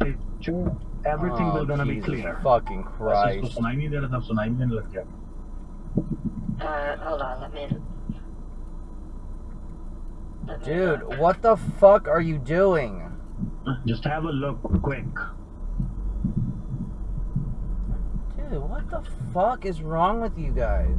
picture, everything oh, will gonna Jesus be clear. fucking Christ. Uh, hold on, let me. let me Dude, what the fuck are you doing? Just have a look quick. Dude, what the fuck is wrong with you guys?